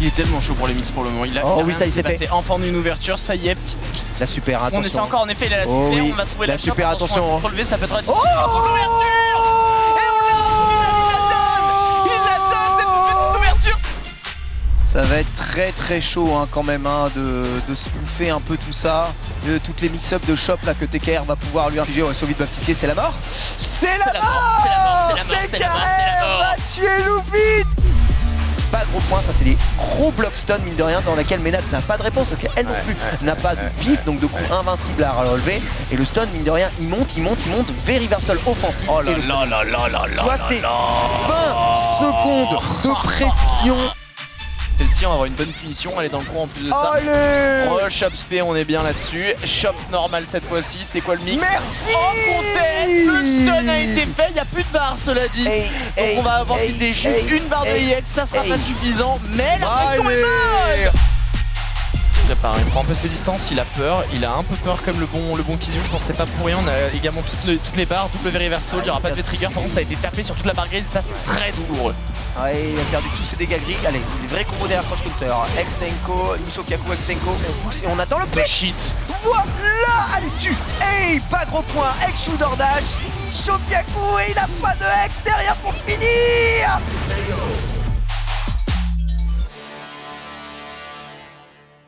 Il est tellement chaud pour les mix pour le moment. Il a, Oh il a oui, ça qui s'est passé. Enfant d'une ouverture, ça y est, petite La super, attention. On essaie encore en effet, il a la Oh super, oui, on va trouver la la, super, shot, attention, à hein. se relever, ça peut être Oh on Il Ça va être très très chaud hein, quand même hein, de, de spoofer un peu tout ça. Euh, toutes les mix-up de shop là que TKR va pouvoir lui infliger. Ouais, va cliquer, c'est la mort. C'est la, la mort, c'est la mort, c'est la mort, c'est la mort, c'est la TKR mort. va tuer Luffy gros points, ça c'est des gros block stun mine de rien dans laquelle Ménat n'a pas de réponse parce qu'elle non plus n'a pas de pif donc de coup invincible à relever. Et le stun mine de rien il monte, il monte, il monte, very reversal offensif Oh et là le là là là là là c'est là. 20 secondes de pression. Celle-ci, on va avoir une bonne punition, elle est dans le coin en plus de ça. Allez Rush up spé, on est bien là-dessus. Shop normal cette fois-ci, c'est quoi le mix? Merci Oh a été fait, il n'y a plus de barre cela dit. Hey, Donc hey, on va avoir hey, des juste hey, une barre de hey, EX, ça sera hey. pas suffisant, mais la pression est bonne Il se prépare, il prend un peu ses distances, il a peur, il a un peu peur comme le bon le bon Kizu, je pense que c'est pas pour rien, on a également toutes les, toutes les barres, double very verso, il n'y aura pas de trigger, par contre ça a été tapé sur toute la barre grise, ça c'est très douloureux. Ouais, il a perdu tous ses dégâts gris. Allez, des vrais combos derrière Crush Counter. Ex-Tenko, Nishokaku, Ex-Tenko. On pousse et on attend le shit Voilà Hey, pas gros point. Ex-Shooter Dash. Nishokaku et il a pas de Ex derrière pour finir